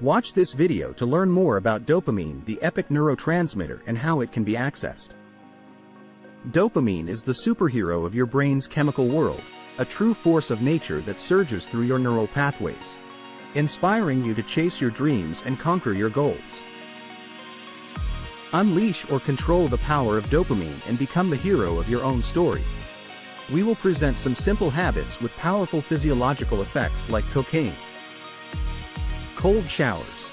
Watch this video to learn more about dopamine, the epic neurotransmitter and how it can be accessed. Dopamine is the superhero of your brain's chemical world, a true force of nature that surges through your neural pathways, inspiring you to chase your dreams and conquer your goals. Unleash or control the power of dopamine and become the hero of your own story. We will present some simple habits with powerful physiological effects like cocaine, Cold showers.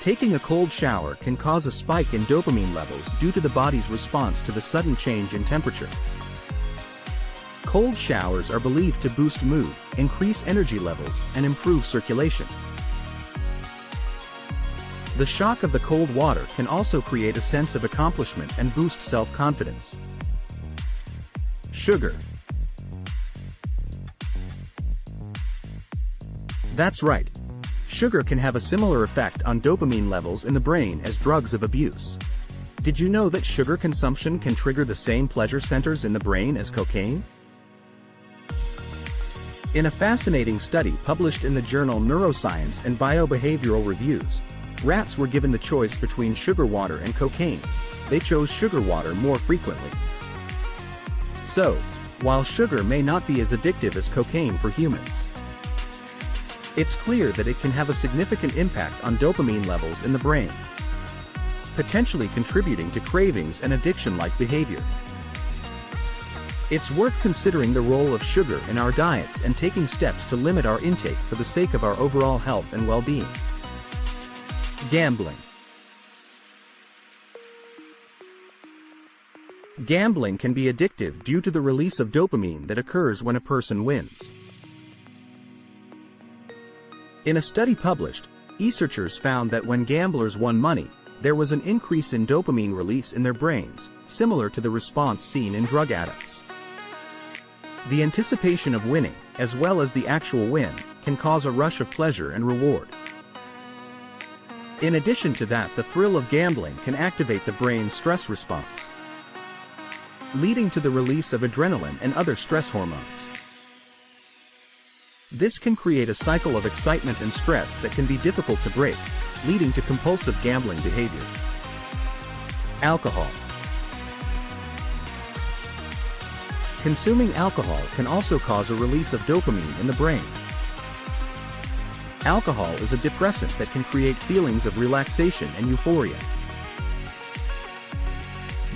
Taking a cold shower can cause a spike in dopamine levels due to the body's response to the sudden change in temperature. Cold showers are believed to boost mood, increase energy levels, and improve circulation. The shock of the cold water can also create a sense of accomplishment and boost self-confidence. Sugar, That's right. Sugar can have a similar effect on dopamine levels in the brain as drugs of abuse. Did you know that sugar consumption can trigger the same pleasure centers in the brain as cocaine? In a fascinating study published in the journal Neuroscience and Biobehavioral Reviews, rats were given the choice between sugar water and cocaine. They chose sugar water more frequently. So, while sugar may not be as addictive as cocaine for humans, it's clear that it can have a significant impact on dopamine levels in the brain, potentially contributing to cravings and addiction-like behavior. It's worth considering the role of sugar in our diets and taking steps to limit our intake for the sake of our overall health and well-being. Gambling Gambling can be addictive due to the release of dopamine that occurs when a person wins. In a study published, researchers found that when gamblers won money, there was an increase in dopamine release in their brains, similar to the response seen in drug addicts. The anticipation of winning, as well as the actual win, can cause a rush of pleasure and reward. In addition to that the thrill of gambling can activate the brain's stress response, leading to the release of adrenaline and other stress hormones. This can create a cycle of excitement and stress that can be difficult to break, leading to compulsive gambling behavior. Alcohol Consuming alcohol can also cause a release of dopamine in the brain. Alcohol is a depressant that can create feelings of relaxation and euphoria.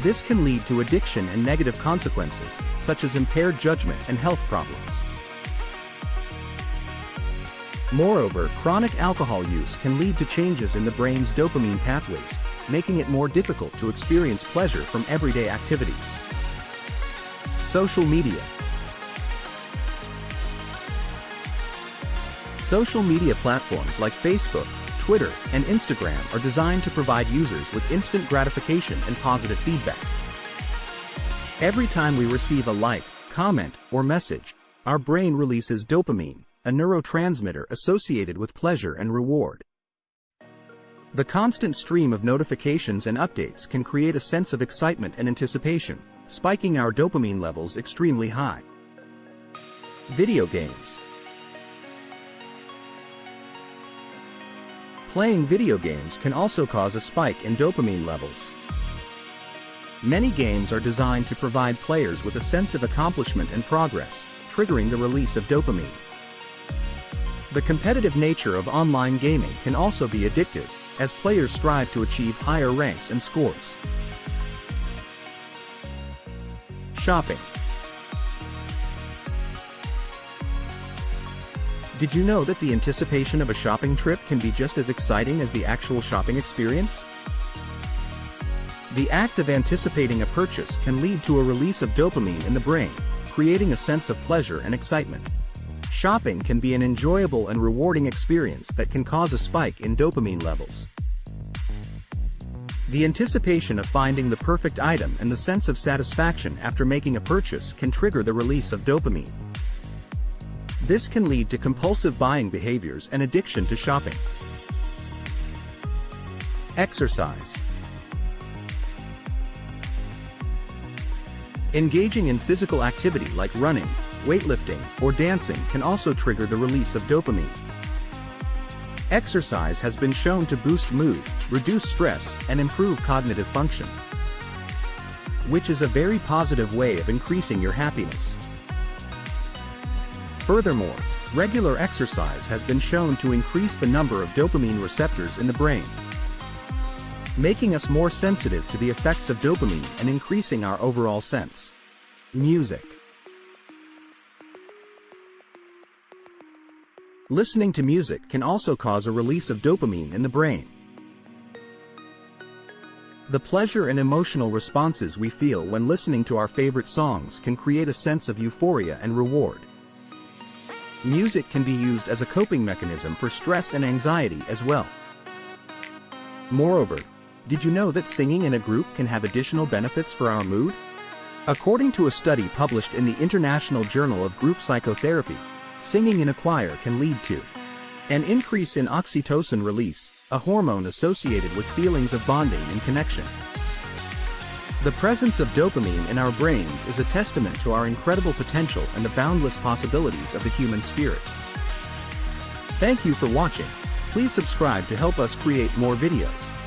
This can lead to addiction and negative consequences, such as impaired judgment and health problems. Moreover, chronic alcohol use can lead to changes in the brain's dopamine pathways, making it more difficult to experience pleasure from everyday activities. Social media Social media platforms like Facebook, Twitter, and Instagram are designed to provide users with instant gratification and positive feedback. Every time we receive a like, comment, or message, our brain releases dopamine, a neurotransmitter associated with pleasure and reward. The constant stream of notifications and updates can create a sense of excitement and anticipation, spiking our dopamine levels extremely high. Video games. Playing video games can also cause a spike in dopamine levels. Many games are designed to provide players with a sense of accomplishment and progress, triggering the release of dopamine. The competitive nature of online gaming can also be addictive, as players strive to achieve higher ranks and scores. Shopping Did you know that the anticipation of a shopping trip can be just as exciting as the actual shopping experience? The act of anticipating a purchase can lead to a release of dopamine in the brain, creating a sense of pleasure and excitement. Shopping can be an enjoyable and rewarding experience that can cause a spike in dopamine levels. The anticipation of finding the perfect item and the sense of satisfaction after making a purchase can trigger the release of dopamine. This can lead to compulsive buying behaviors and addiction to shopping. Exercise Engaging in physical activity like running, weightlifting, or dancing can also trigger the release of dopamine. Exercise has been shown to boost mood, reduce stress, and improve cognitive function. Which is a very positive way of increasing your happiness. Furthermore, regular exercise has been shown to increase the number of dopamine receptors in the brain, making us more sensitive to the effects of dopamine and increasing our overall sense. Music Listening to music can also cause a release of dopamine in the brain. The pleasure and emotional responses we feel when listening to our favorite songs can create a sense of euphoria and reward. Music can be used as a coping mechanism for stress and anxiety as well. Moreover, did you know that singing in a group can have additional benefits for our mood? According to a study published in the International Journal of Group Psychotherapy, singing in a choir can lead to an increase in oxytocin release, a hormone associated with feelings of bonding and connection. The presence of dopamine in our brains is a testament to our incredible potential and the boundless possibilities of the human spirit. Thank you for watching. Please subscribe to help us create more videos.